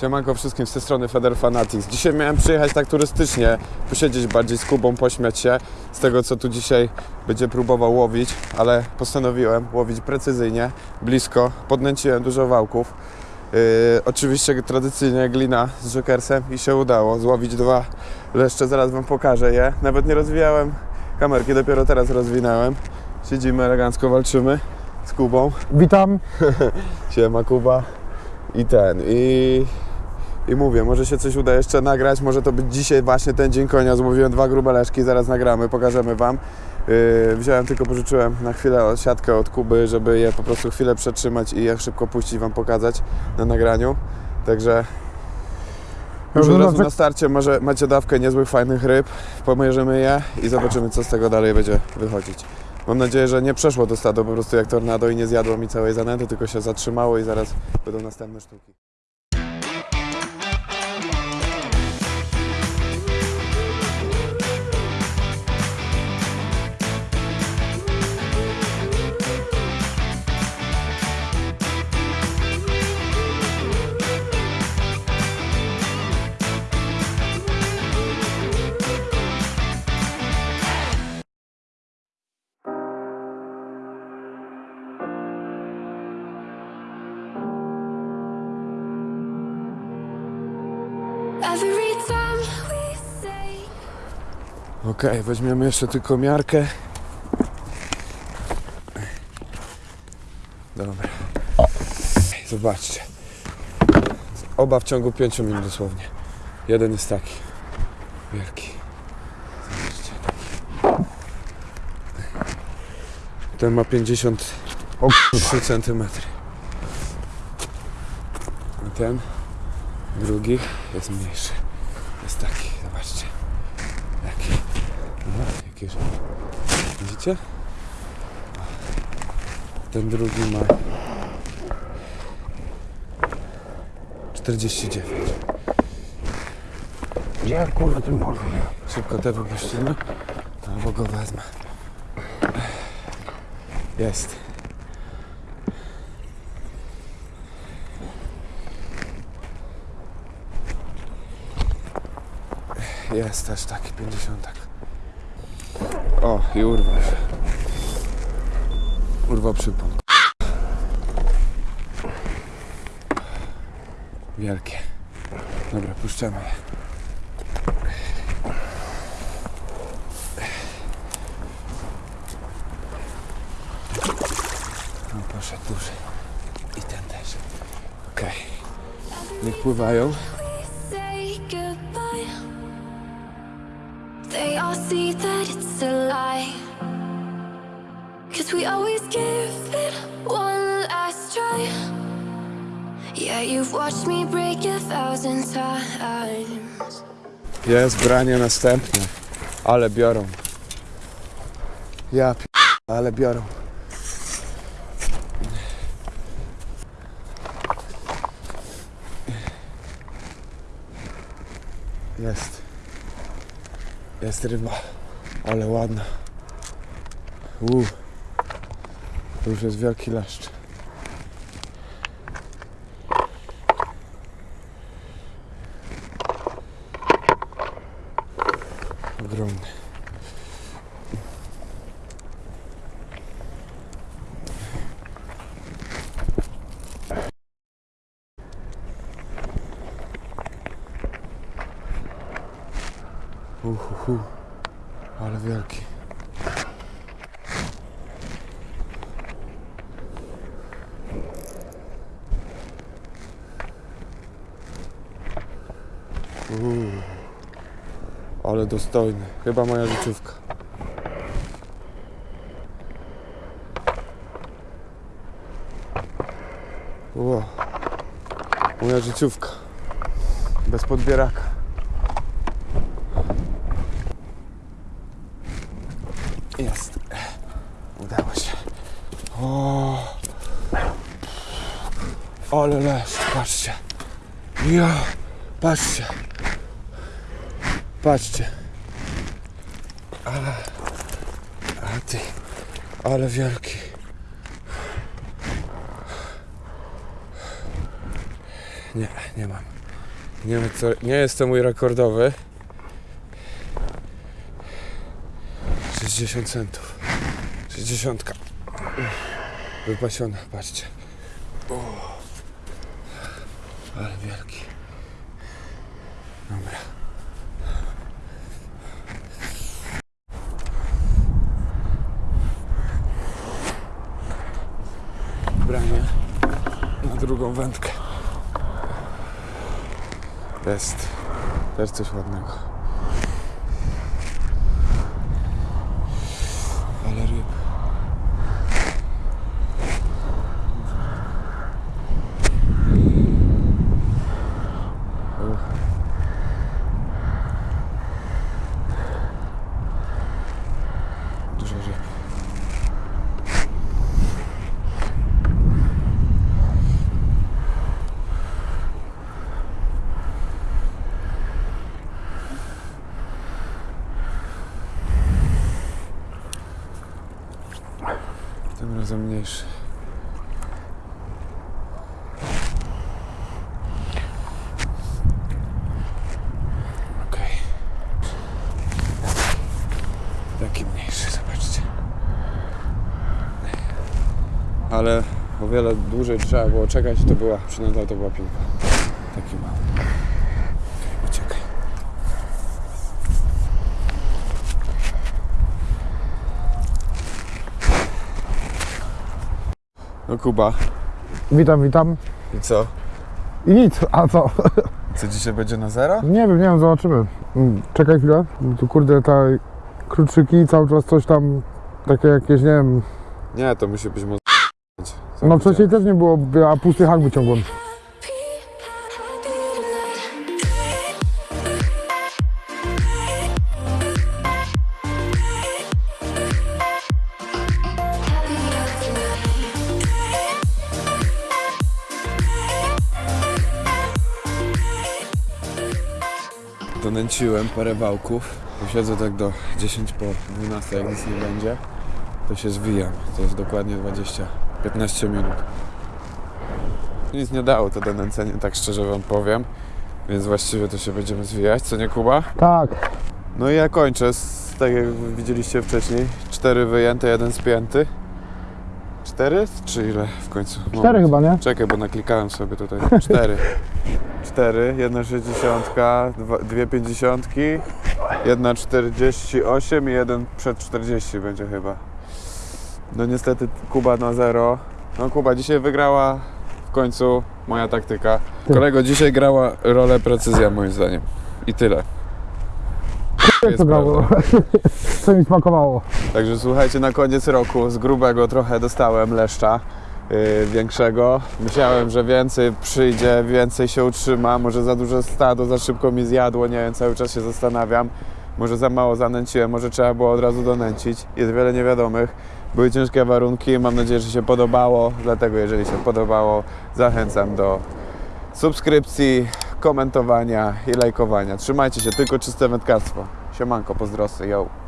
Siemanko wszystkim z tej strony Feder Fanatics. Dzisiaj miałem przyjechać tak turystycznie, posiedzieć bardziej z Kubą, pośmiać się z tego, co tu dzisiaj będzie próbował łowić, ale postanowiłem łowić precyzyjnie, blisko. Podnęciłem dużo wałków. Yy, oczywiście tradycyjnie glina z jokersem i się udało złowić dwa leszcze, zaraz Wam pokażę je. Nawet nie rozwijałem kamerki, dopiero teraz rozwinąłem. Siedzimy elegancko, walczymy z Kubą. Witam. Siema Kuba. I ten, i, i mówię, może się coś uda jeszcze nagrać, może to być dzisiaj właśnie ten dzień konia, złowiłem dwa grube leszki, zaraz nagramy, pokażemy Wam. Yy, wziąłem tylko, pożyczyłem na chwilę siatkę od Kuby, żeby je po prostu chwilę przetrzymać i je szybko puścić, Wam pokazać na nagraniu. Także już od razu na starcie może macie dawkę niezłych, fajnych ryb, pomierzymy je i zobaczymy, co z tego dalej będzie wychodzić. Mam nadzieję, że nie przeszło to stado po prostu jak tornado i nie zjadło mi całej zanęty, tylko się zatrzymało i zaraz będą następne sztuki. Okej, weźmiemy jeszcze tylko miarkę. Dobra. Zobaczcie. Oba w ciągu 5 minut dosłownie. Jeden jest taki. Wielki. Zobaczcie. Taki. Ten ma 53 cm. A ten drugi jest mniejszy. Jest taki, zobaczcie. Jaki? No, jaki już. Widzicie? Ten drugi ma 49. Gdzie kurwa tym polu? Szybko te wypuścimy, albo go wezmę. Jest. Jest też taki 50. O, i urwał. Urwał przypon. Wielkie. Dobra, puszczamy je. No poszedł duży. I ten też. Okej. Niech pływają. They all see that Cause we always give it one last try. Yeah, you've watched me break a thousand times. Jest branie następne. Ale biorą. Ja ale biorą. Jest. Jest ryba. Ale ładna. Uuu. To już jest wielki leszcz. Ogromny. Uhuhu. Ale wielki. Uuu. Ale dostojny. Chyba moja życiówka. Ło. Moja życiówka. Bez podbieraka. Jest. Udało się. O. Ale leszcz, patrzcie. Ja. Patrzcie. Patrzcie. A, a ty, ale wielki. Nie, nie mam. Nie, wiem, co, nie jest to mój rekordowy. 60 centów. 60. Wypasiona, patrzcie. O. Ale wielki. Dobra. Branie na drugą wędkę. Jest też coś ładnego. Ale ryb. Uch. Dużo ryb. Razem mniejszy. Taki mniejszy, zobaczcie. Ale o wiele dłużej trzeba było czekać, to była, przynajmniej to była piłka. Taki mały. Okej, uciekaj. No Kuba, Witam, witam. i co? I nic, a co? Co dzisiaj będzie na zero? Nie wiem, nie wiem, zobaczymy. Mm, Czekaj chwilę. Tu kurde, ta kluczyki cały czas coś tam, takie jakieś, nie wiem. Nie, to musi być mocno. No wcześniej też nie było, a pusty hak wyciągłem. Donęciłem parę wałków. Siedzę tak do 10 po 12, jak nic nie będzie, to się zwijam. To jest dokładnie 20-15 minut. Nic nie dało to donęcenie, tak szczerze wam powiem. Więc właściwie to się będziemy zwijać, co nie Kuba? Tak, No i ja kończę, z, tak jak widzieliście wcześniej. Cztery wyjęte, jeden spięty. Cztery? Czy ile w końcu? cztery chyba, nie? Czekaj, bo naklikałem sobie tutaj. Cztery. Cztery, jedna sześćdziesiątka, dwa- dwie pięćdziesiątki, jedna czterdzieści osiem i jeden przed czterdzieści będzie chyba. No niestety Kuba na zero. No Kuba dzisiaj wygrała w końcu moja taktyka. Ty. Kolego, dzisiaj grała rolę precyzja moim zdaniem. I tyle. To. Co mi smakowało? Także słuchajcie, na koniec roku z grubego trochę dostałem leszcza yy, większego. Myślałem, że więcej przyjdzie, więcej się utrzyma. Może za duże stado, za szybko mi zjadło, nie wiem, cały czas się zastanawiam. Może za mało zanęciłem, może trzeba było od razu donęcić. Jest wiele niewiadomych. Były ciężkie warunki, mam nadzieję, że się podobało. Dlatego jeżeli się podobało, zachęcam do subskrypcji, komentowania i lajkowania. Trzymajcie się, tylko czyste wędkarstwo. Siemanko, pozdrosy, yo.